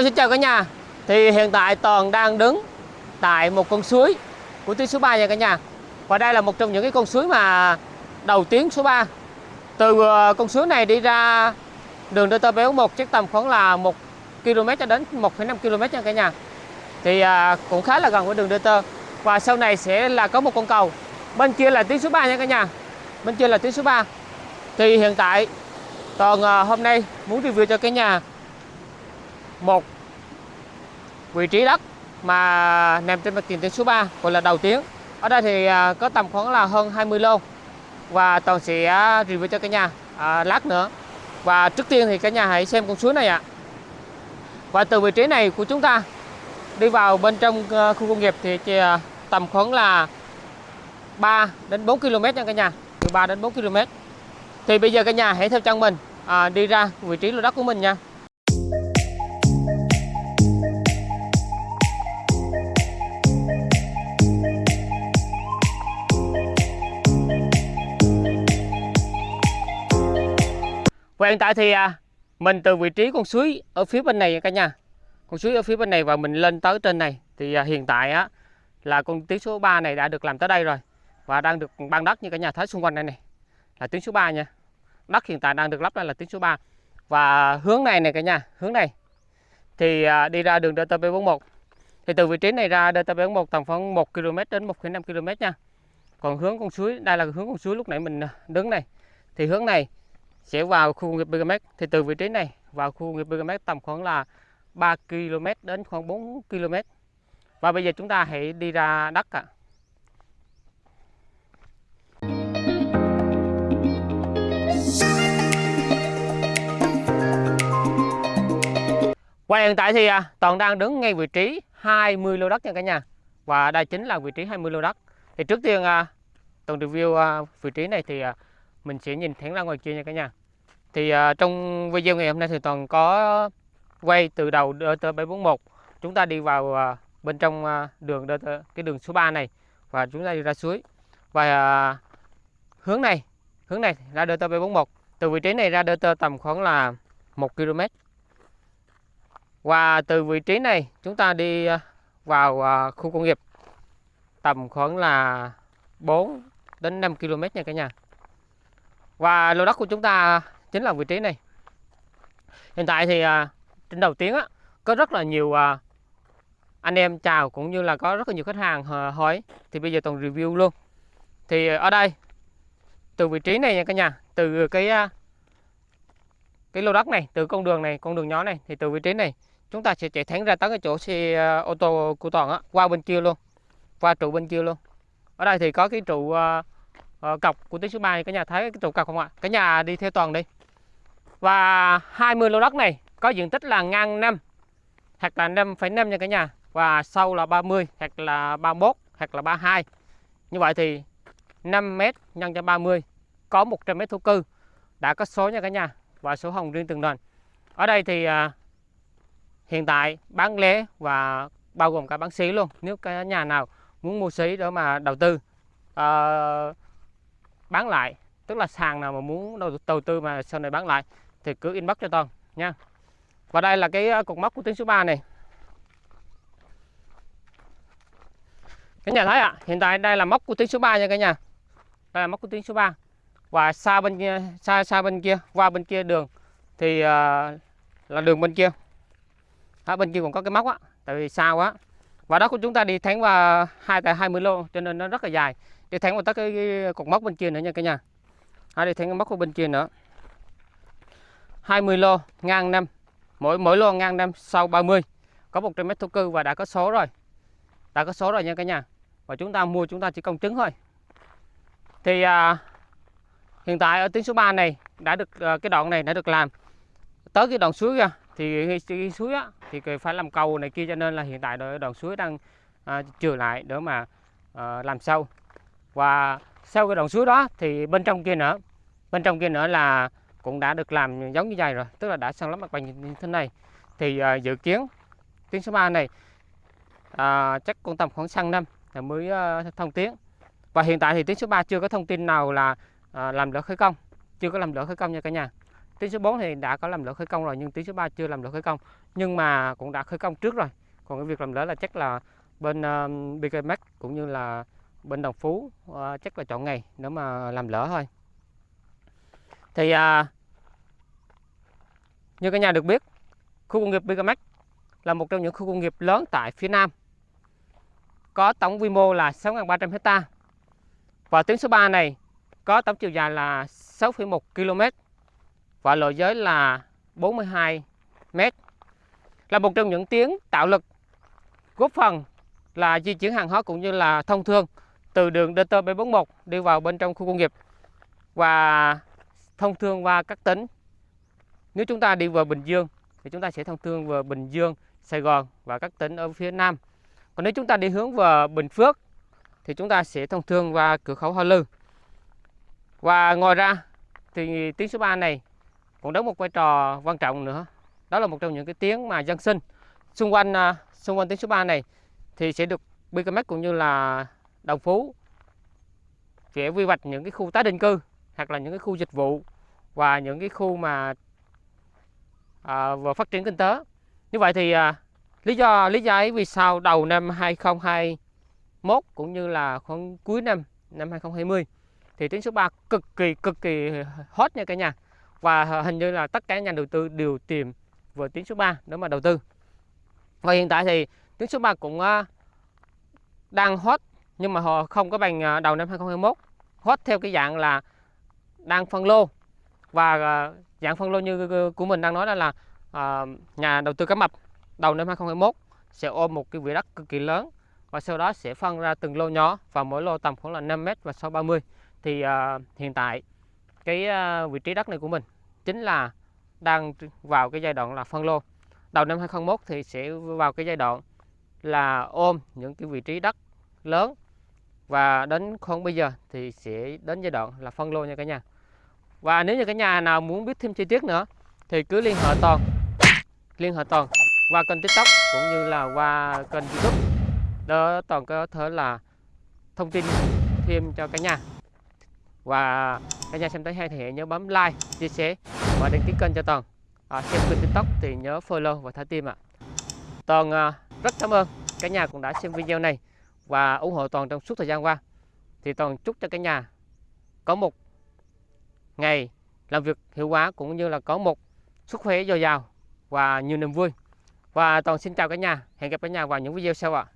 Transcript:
Hello xin chào cả nhà. Thì hiện tại Toàn đang đứng tại một con suối của tuyến số 3 nha cả nhà. Và đây là một trong những cái con suối mà đầu tuyến số 3 Từ ờ, con suối này đi ra đường DT béo 1 chắc tầm khoảng là 1 km cho đến 1,5 km nha cả nhà. Thì ờ, cũng khá là gần với đường DT Và sau này sẽ là có một con cầu. Bên kia là tuyến số 3 nha cả nhà. Bên kia là tuyến số 3 Thì hiện tại Toàn ờ, hôm nay muốn review cho cả nhà một vị trí đất mà nằm trên mặt tiền tuyến số 3 gọi là đầu tuyến ở đây thì à, có tầm khoảng là hơn 20 lô. Và toàn sẽ à, review cho cả nhà à, lát nữa. Và trước tiên thì cả nhà hãy xem con suối này ạ. Và từ vị trí này của chúng ta đi vào bên trong à, khu công nghiệp thì chỉ, à, tầm khoảng là 3 đến 4 km nha cả nhà. Từ 3 đến 4 km thì bây giờ cả nhà hãy theo chân mình à, đi ra vị trí lô đất của mình nha. Và hiện tại thì à, mình từ vị trí con suối ở phía bên này cả nhà. Con suối ở phía bên này và mình lên tới trên này thì à, hiện tại á là con tuyến số 3 này đã được làm tới đây rồi và đang được ban đất như cả nhà thấy xung quanh đây này là tuyến số 3 nha. Đất hiện tại đang được lắp đây là tuyến số 3. Và hướng này này cả nhà, hướng này thì à, đi ra đường DTP41. Thì từ vị trí này ra DTP41 tầm khoảng 1 km đến 1,5 km nha. Còn hướng con suối, đây là hướng con suối lúc nãy mình à, đứng này. Thì hướng này sẽ vào khu công nghiệp BKMX thì từ vị trí này vào khu công nghiệp BKMX tầm khoảng là 3 km đến khoảng 4 km. Và bây giờ chúng ta hãy đi ra đất ạ. Và hiện tại thì à, Toàn đang đứng ngay vị trí 20 lô đất nha cả nhà. Và đây chính là vị trí 20 lô đất. Thì trước tiên à, Toàn review à, vị trí này thì à, mình sẽ nhìn thẳng ra ngoài kia nha cả nhà thì uh, trong video ngày hôm nay thì toàn có quay từ đầu DT741 chúng ta đi vào uh, bên trong uh, đường DT, cái đường số 3 này và chúng ta đi ra suối. Và uh, hướng này hướng này ra DT741 từ vị trí này ra DT tầm khoảng là 1 km và từ vị trí này chúng ta đi vào uh, khu công nghiệp tầm khoảng là 4 đến 5 km nha cả nhà. Và lô đất của chúng ta chính là vị trí này. Hiện tại thì à, trên đầu tiếng á, có rất là nhiều à, anh em chào cũng như là có rất là nhiều khách hàng à, hỏi. Thì bây giờ toàn review luôn. Thì ở đây từ vị trí này nha cả nhà từ cái à, cái lô đất này từ con đường này con đường nhỏ này thì từ vị trí này chúng ta sẽ chạy thẳng ra tới cái chỗ xe à, ô tô của toàn á qua bên kia luôn qua trụ bên kia luôn. Ở đây thì có cái trụ uh, uh, cọc của tuyến số 3 cả nhà thấy cái trụ cọc không ạ? Cả nhà đi theo toàn đi và 20 lô đất này có diện tích là ngang 5 hoặc là 5,5 nha cả nhà. Và sâu là 30 hoặc là 31 hoặc là 32 như vậy thì 5 m nhân cho 30 có 100 m thổ cư đã có số nha cả nhà và số hồng riêng từng nền. Ở đây thì à, hiện tại bán lẻ và bao gồm cả bán xí luôn. Nếu cái nhà nào muốn mua xí để mà đầu tư à, bán lại tức là sàn nào mà muốn đầu tư mà sau này bán lại thì cứ inbox cho Toàn nha. Và đây là cái ờ, cột mốc của tuyến số 3 này. Cái nhà thấy ạ à, hiện tại đây là móc của tuyến số 3 nha cả nhà. Đây là móc của tuyến số 3 và xa bên kia xa xa bên kia qua bên kia đường thì uh, là đường bên kia. Ở bên kia còn có cái móc á tại vì xa quá. Và đó của chúng ta đi thẳng vào hai tại 20 lô cho nên nó rất là dài. Đi thẳng vào tới cái, cái cột mốc bên kia nữa nha cả nhà. À, đi thẳng cái của bên kia nữa. 20 lô ngang năm. Mỗi mỗi lô ngang năm sau 30 có 100 mét thổ cư và đã có số rồi. Đã có số rồi nha cả nhà. Và chúng ta mua chúng ta chỉ công chứng thôi. Thì à, hiện tại ở tuyến số 3 này đã được à, cái đoạn này đã được làm. Tới cái đoạn suối ra thì cái, cái suối á, thì phải làm cầu này kia cho nên là hiện tại đoạn suối đang à, trừ lại để mà à, làm sâu. Và sau cái đoạn suối đó thì bên trong kia nữa bên trong kia nữa là cũng đã được làm giống như vậy rồi tức là đã sang lấp mặt bằng như thế này. Thì uh, dự kiến tuyến số 3 này uh, chắc cũng tầm khoảng sang năm là mới uh, thông tuyến. Và hiện tại thì tuyến số 3 chưa có thông tin nào là uh, làm lỡ khởi công chưa có làm lỡ khởi công nha cả nhà. Tuyến số 4 thì đã có làm lỡ khởi công rồi nhưng tuyến số 3 chưa làm lỡ khởi công nhưng mà cũng đã khởi công trước rồi. Còn cái việc làm lỡ là chắc là bên uh, BKMX cũng như là bên Đồng Phú uh, chắc là chọn ngày nếu mà làm lỡ thôi thì à, như cả nhà được biết khu công nghiệp BKMX là một trong những khu công nghiệp lớn tại phía Nam. Có tổng quy mô là 6.300 hecta. Và tuyến số 3 này có tổng chiều dài là 6,1 km và lộ giới là 42 m là một trong những tuyến tạo lực góp phần là di chuyển hàng hóa cũng như là thông thương từ đường DT B41 đi vào bên trong khu công nghiệp. Và thông thương qua các tỉnh. Nếu chúng ta đi vào Bình Dương thì chúng ta sẽ thông thương vào Bình Dương, Sài Gòn và các tỉnh ở phía Nam. Còn nếu chúng ta đi hướng vào Bình Phước thì chúng ta sẽ thông thương qua cửa khẩu Hoa Lư. Và ngoài ra thì tiếng số 3 này cũng đóng một vai trò quan trọng nữa. Đó là một trong những cái tiếng mà dân sinh xung quanh à, xung quanh tiếng số 3 này thì sẽ được BKMX cũng như là Đồng Phú sẽ quy hoạch những cái khu tái định cư hoặc là những cái khu dịch vụ và những cái khu mà à, vừa phát triển kinh tế. Như vậy thì à, lý do lý do ấy vì sao đầu năm 2021 cũng như là khoảng cuối năm năm 2020 thì tuyến số 3 cực kỳ cực kỳ hot nha cả nhà. Và hình như là tất cả nhà đầu tư đều tìm vừa tuyến số 3 để mà đầu tư. Và hiện tại thì tuyến số 3 cũng à, đang hot nhưng mà họ không có bằng à, đầu năm 2021 hot theo cái dạng là đang phân lô. Và à, dạng phân lô như ờ, của mình đang nói đó là à, nhà đầu tư cá mập đầu năm 2021 sẽ ôm một cái vị đất cực kỳ lớn và sau đó sẽ phân ra từng lô nhỏ và mỗi lô tầm khoảng là 5 m và 630 thì à, hiện tại cái à, vị trí đất này của mình chính là đang vào cái giai đoạn là phân lô. Đầu năm 2021 thì sẽ vào cái giai đoạn là ôm những cái vị trí đất lớn và đến khoảng bây giờ thì sẽ đến giai đoạn là phân lô nha cả nhà và nếu như cả nhà nào muốn biết thêm chi tiết nữa thì cứ liên hệ toàn. Liên hệ toàn qua kênh tiktok cũng như là qua kênh youtube. Đó toàn có thể là thông tin thêm cho cả nhà. Và cả nhà xem thấy hay thì hãy nhớ bấm like chia sẻ và đăng ký kênh cho toàn. À, xem kênh tiktok thì nhớ follow và thả tim ạ. Toàn à, rất cảm ơn cả nhà cũng đã xem video này và ủng hộ toàn trong suốt thời gian qua. Thì toàn chúc cho cả nhà có một ngày, làm việc hiệu quả cũng như là có một sức khỏe dồi dào và nhiều niềm vui. Và toàn xin chào cả nhà, hẹn gặp cả nhà vào những video sau ạ.